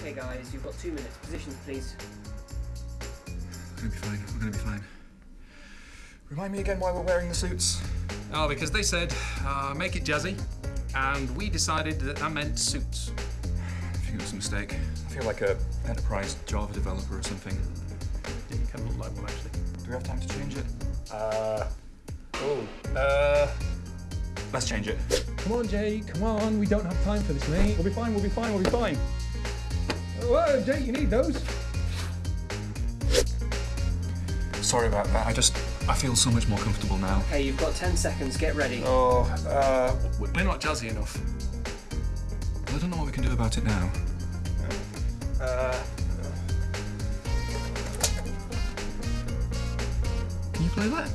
Okay, guys, you've got two minutes. Positions, please. We're gonna be fine. We're gonna be fine. Remind me again why we're wearing the suits. Oh, because they said, uh, make it jazzy, and we decided that that meant suits. I think it was a mistake. I feel like a enterprise Java developer or something. Yeah, you kind of look like one, actually. Do we have time to change it? Uh, oh, uh, Let's change it. come on, Jay, come on. We don't have time for this, mate. We'll be fine, we'll be fine, we'll be fine. Whoa, Jake, you need those. Sorry about that. I just I feel so much more comfortable now. Okay, you've got 10 seconds. Get ready. Oh, uh, We're not jazzy enough. I don't know what we can do about it now. Uh, Can you play that?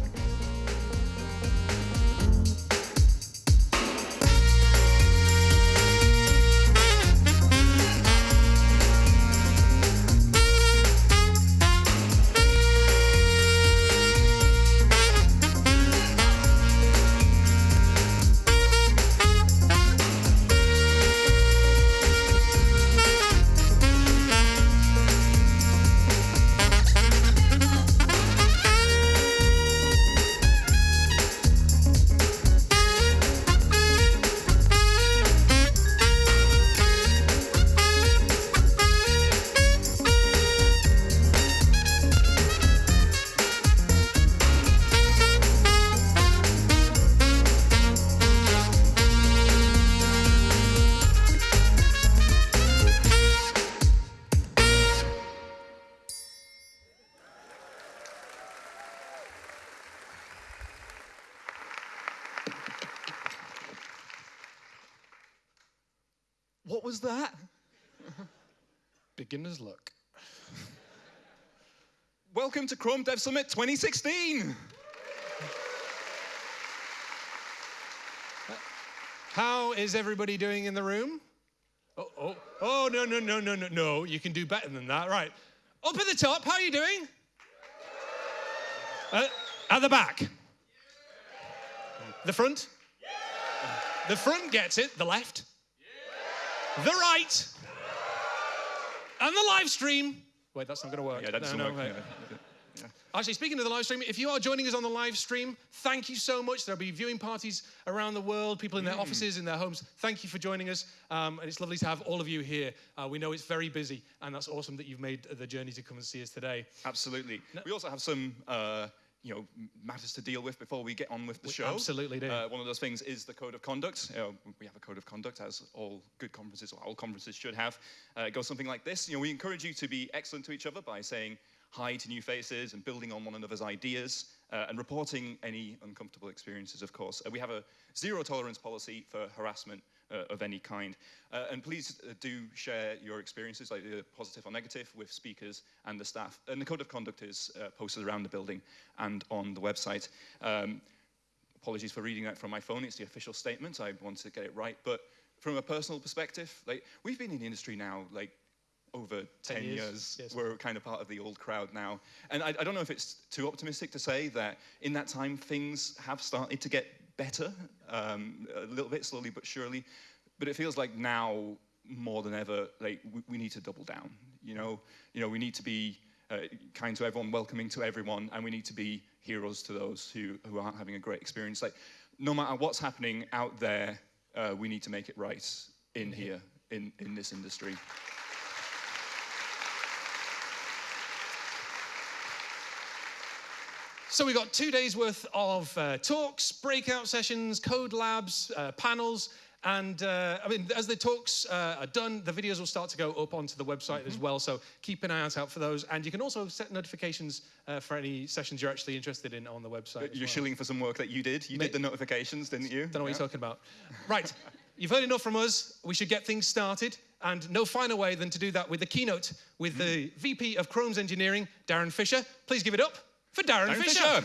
What was that? Beginner's luck. Welcome to Chrome Dev Summit 2016. How is everybody doing in the room? Oh, oh, oh, no, no, no, no, no, no. You can do better than that. Right. Up at the top, how are you doing? Uh, at the back. The front? The front gets it, the left the right, and the live stream. Wait, that's not going to work. Yeah, that doesn't No, no, work. Yeah. Actually, speaking of the live stream, if you are joining us on the live stream, thank you so much. There'll be viewing parties around the world, people in their offices, in their homes. Thank you for joining us. Um, and it's lovely to have all of you here. Uh, we know it's very busy, and that's awesome that you've made the journey to come and see us today. Absolutely. We also have some, uh, you know, matters to deal with before we get on with the We show. absolutely do. Uh, one of those things is the code of conduct. You know, we have a code of conduct, as all good conferences, or all conferences should have. Uh, it goes something like this. You know, we encourage you to be excellent to each other by saying hi to new faces and building on one another's ideas uh, and reporting any uncomfortable experiences, of course. Uh, we have a zero tolerance policy for harassment uh, of any kind. Uh, and please uh, do share your experiences, like positive or negative, with speakers and the staff. And the code of conduct is uh, posted around the building and on the website. Um, apologies for reading that from my phone. It's the official statement. I wanted to get it right. But from a personal perspective, like we've been in the industry now, like over 10, years, years. yes. We're kind of part of the old crowd now. And I, I don't know if it's too optimistic to say that in that time things have started to get better, um, a little bit slowly but surely. But it feels like now more than ever, like we, we need to double down. You know, you know, we need to be uh, kind to everyone, welcoming to everyone, and we need to be heroes to those who, who aren't having a great experience. Like, no matter what's happening out there, uh, we need to make it right in here, in, in this industry. So we've got two days worth of uh, talks, breakout sessions, code labs, uh, panels, and uh, I mean, as the talks uh, are done, the videos will start to go up onto the website as well. So keep an eye out for those, and you can also set notifications uh, for any sessions you're actually interested in on the website. You're well. shilling for some work that you did. You Mate- did the notifications, didn't you? Don't know what Yeah. you're talking about. Right, you've heard enough from us. We should get things started, and no finer way than to do that with the keynote with the VP of Chrome's Engineering, Darin Fisher. Please give it up for Darin, Darin Fisher. Fisher.